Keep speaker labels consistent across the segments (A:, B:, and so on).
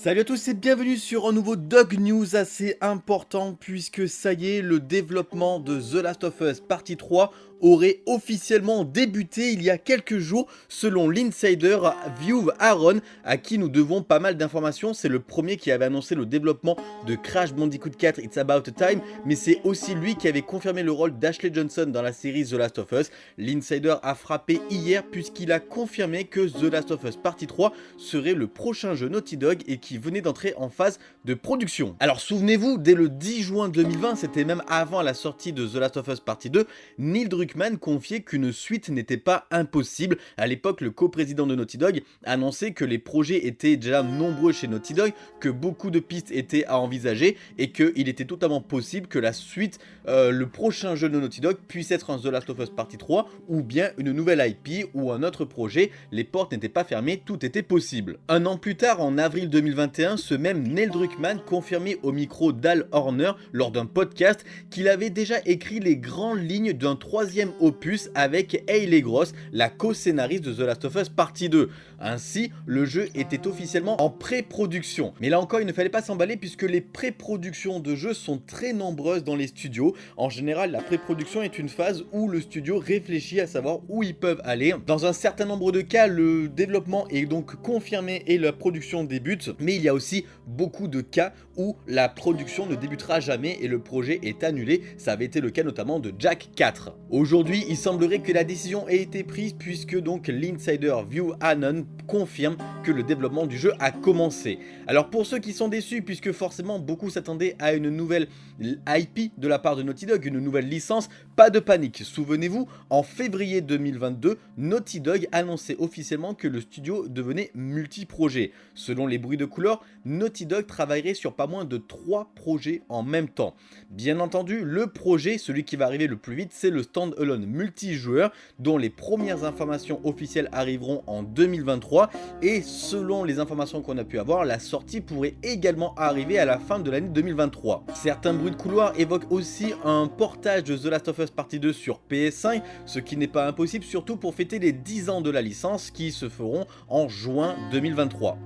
A: Salut à tous et bienvenue sur un nouveau Dog News assez important puisque ça y est, le développement de The Last of Us partie 3 aurait officiellement débuté il y a quelques jours selon l'insider View Aaron à qui nous devons pas mal d'informations. C'est le premier qui avait annoncé le développement de Crash Bandicoot 4 It's About Time mais c'est aussi lui qui avait confirmé le rôle d'Ashley Johnson dans la série The Last of Us. L'insider a frappé hier puisqu'il a confirmé que The Last of Us partie 3 serait le prochain jeu Naughty Dog et qui venait d'entrer en phase de production. Alors souvenez-vous, dès le 10 juin 2020, c'était même avant la sortie de The Last of Us partie 2, Neil Druckmann confiait qu'une suite n'était pas impossible. À l'époque, le coprésident de Naughty Dog annonçait que les projets étaient déjà nombreux chez Naughty Dog, que beaucoup de pistes étaient à envisager et qu'il était totalement possible que la suite, euh, le prochain jeu de Naughty Dog puisse être un The Last of Us Partie 3 ou bien une nouvelle IP ou un autre projet. Les portes n'étaient pas fermées, tout était possible. Un an plus tard, en avril 2021, ce même Neil Druckmann confirmait au micro d'Al Horner lors d'un podcast qu'il avait déjà écrit les grandes lignes d'un troisième opus avec Hayley Gross, la co-scénariste de The Last of Us Partie 2. Ainsi, le jeu était officiellement en pré-production. Mais là encore, il ne fallait pas s'emballer puisque les pré-productions de jeux sont très nombreuses dans les studios. En général, la pré-production est une phase où le studio réfléchit à savoir où ils peuvent aller. Dans un certain nombre de cas, le développement est donc confirmé et la production débute. Mais il y a aussi beaucoup de cas où la production ne débutera jamais et le projet est annulé. Ça avait été le cas notamment de Jack 4. Aujourd'hui, il semblerait que la décision ait été prise puisque donc l'insider View Anon confirme que le développement du jeu a commencé. Alors pour ceux qui sont déçus, puisque forcément beaucoup s'attendaient à une nouvelle IP de la part de Naughty Dog, une nouvelle licence, pas de panique. Souvenez-vous, en février 2022, Naughty Dog annonçait officiellement que le studio devenait multi-projet. Selon les bruits de couleur, Naughty Dog travaillerait sur pas moins de 3 projets en même temps. Bien entendu, le projet, celui qui va arriver le plus vite, c'est le stand-alone multijoueur dont les premières informations officielles arriveront en 2023 et selon les informations qu'on a pu avoir, la sortie pourrait également arriver à la fin de l'année 2023. Certains bruits de couloir évoquent aussi un portage de The Last of Us Partie 2 sur PS5, ce qui n'est pas impossible surtout pour fêter les 10 ans de la licence qui se feront en juin 2023.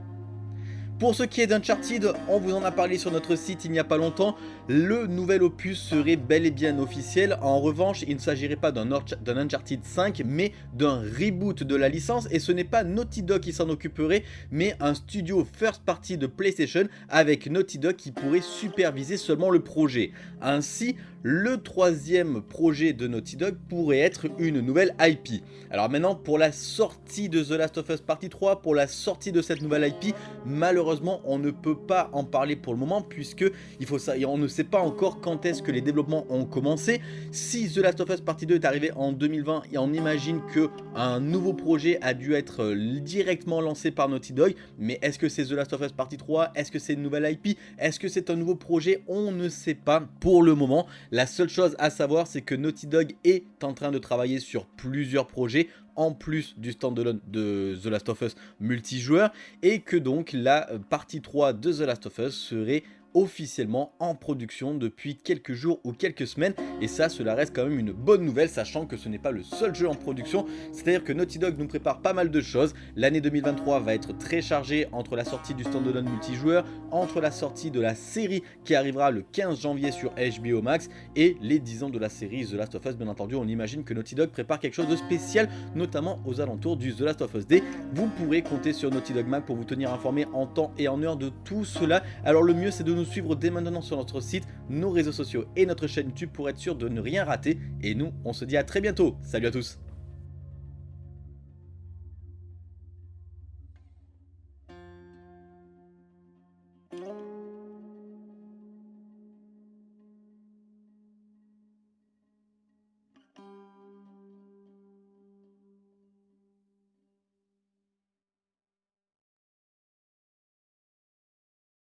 A: Pour ce qui est d'Uncharted, on vous en a parlé sur notre site il n'y a pas longtemps, le nouvel opus serait bel et bien officiel. En revanche, il ne s'agirait pas d'un Uncharted 5, mais d'un reboot de la licence. Et ce n'est pas Naughty Dog qui s'en occuperait, mais un studio first party de PlayStation avec Naughty Dog qui pourrait superviser seulement le projet. Ainsi, le troisième projet de Naughty Dog pourrait être une nouvelle IP. Alors maintenant, pour la sortie de The Last of Us Partie 3, pour la sortie de cette nouvelle IP, malheureusement, on ne peut pas en parler pour le moment puisque il faut ça, on ne sait pas encore quand est-ce que les développements ont commencé. Si The Last of Us Partie 2 est arrivé en 2020 et on imagine que un nouveau projet a dû être euh, directement lancé par Naughty Dog, mais est-ce que c'est The Last of Us Partie 3 Est-ce que c'est une nouvelle IP Est-ce que c'est un nouveau projet? On ne sait pas pour le moment. La seule chose à savoir, c'est que Naughty Dog est en train de travailler sur plusieurs projets en plus du standalone de The Last of Us multijoueur et que donc la partie 3 de The Last of Us serait officiellement en production depuis quelques jours ou quelques semaines. Et ça cela reste quand même une bonne nouvelle sachant que ce n'est pas le seul jeu en production. C'est à dire que Naughty Dog nous prépare pas mal de choses. L'année 2023 va être très chargée entre la sortie du standalone multijoueur entre la sortie de la série qui arrivera le 15 janvier sur HBO Max et les 10 ans de la série The Last of Us. Bien entendu on imagine que Naughty Dog prépare quelque chose de spécial notamment aux alentours du The Last of Us Day. Vous pourrez compter sur Naughty Dog Mac pour vous tenir informé en temps et en heure de tout cela. Alors le mieux c'est de suivre dès maintenant sur notre site, nos réseaux sociaux et notre chaîne YouTube pour être sûr de ne rien rater. Et nous, on se dit à très bientôt. Salut à tous